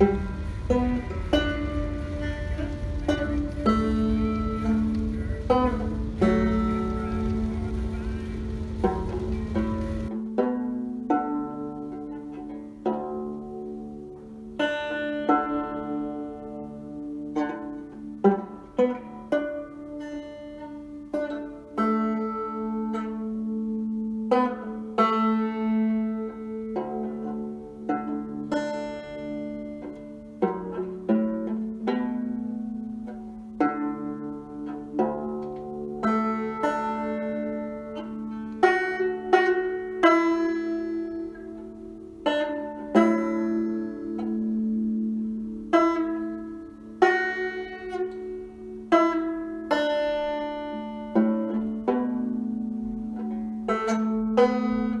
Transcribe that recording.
Thank Música